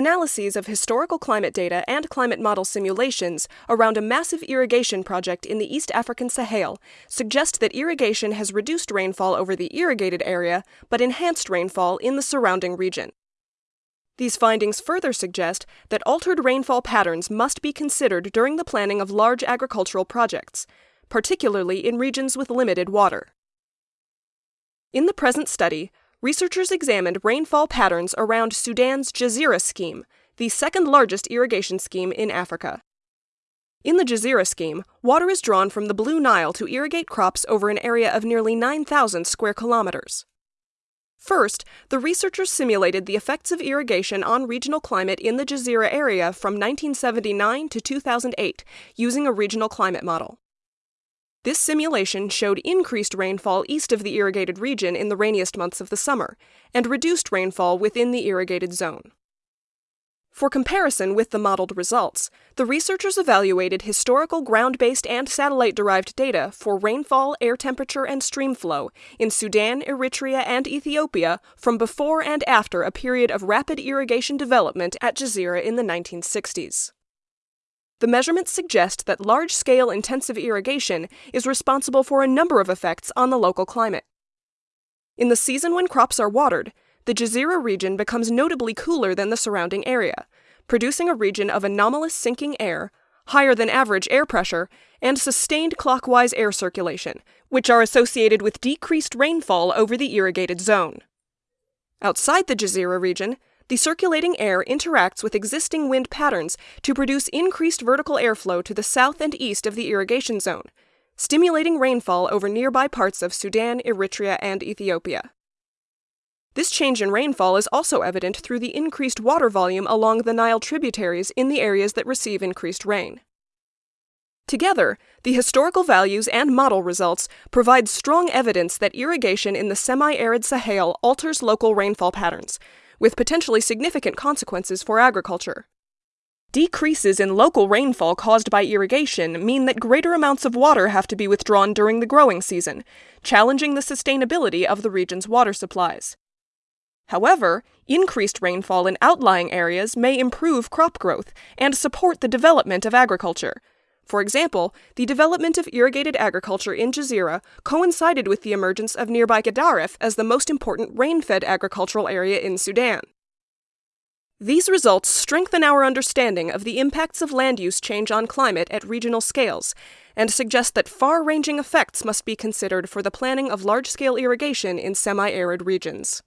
Analyses of historical climate data and climate model simulations around a massive irrigation project in the East African Sahel suggest that irrigation has reduced rainfall over the irrigated area but enhanced rainfall in the surrounding region. These findings further suggest that altered rainfall patterns must be considered during the planning of large agricultural projects, particularly in regions with limited water. In the present study, researchers examined rainfall patterns around Sudan's Jazira scheme, the second largest irrigation scheme in Africa. In the Jazira scheme, water is drawn from the Blue Nile to irrigate crops over an area of nearly 9,000 square kilometers. First, the researchers simulated the effects of irrigation on regional climate in the Jazira area from 1979 to 2008 using a regional climate model. This simulation showed increased rainfall east of the irrigated region in the rainiest months of the summer, and reduced rainfall within the irrigated zone. For comparison with the modeled results, the researchers evaluated historical ground based and satellite derived data for rainfall, air temperature, and stream flow in Sudan, Eritrea, and Ethiopia from before and after a period of rapid irrigation development at Jazira in the 1960s. The measurements suggest that large scale intensive irrigation is responsible for a number of effects on the local climate. In the season when crops are watered, the Jazira region becomes notably cooler than the surrounding area, producing a region of anomalous sinking air, higher than average air pressure, and sustained clockwise air circulation, which are associated with decreased rainfall over the irrigated zone. Outside the Jazira region, the circulating air interacts with existing wind patterns to produce increased vertical airflow to the south and east of the irrigation zone, stimulating rainfall over nearby parts of Sudan, Eritrea, and Ethiopia. This change in rainfall is also evident through the increased water volume along the Nile tributaries in the areas that receive increased rain. Together, the historical values and model results provide strong evidence that irrigation in the semi arid Sahel alters local rainfall patterns, with potentially significant consequences for agriculture. Decreases in local rainfall caused by irrigation mean that greater amounts of water have to be withdrawn during the growing season, challenging the sustainability of the region's water supplies. However, increased rainfall in outlying areas may improve crop growth and support the development of agriculture, for example, the development of irrigated agriculture in Jazira coincided with the emergence of nearby Gedaref as the most important rain fed agricultural area in Sudan. These results strengthen our understanding of the impacts of land use change on climate at regional scales and suggest that far ranging effects must be considered for the planning of large scale irrigation in semi arid regions.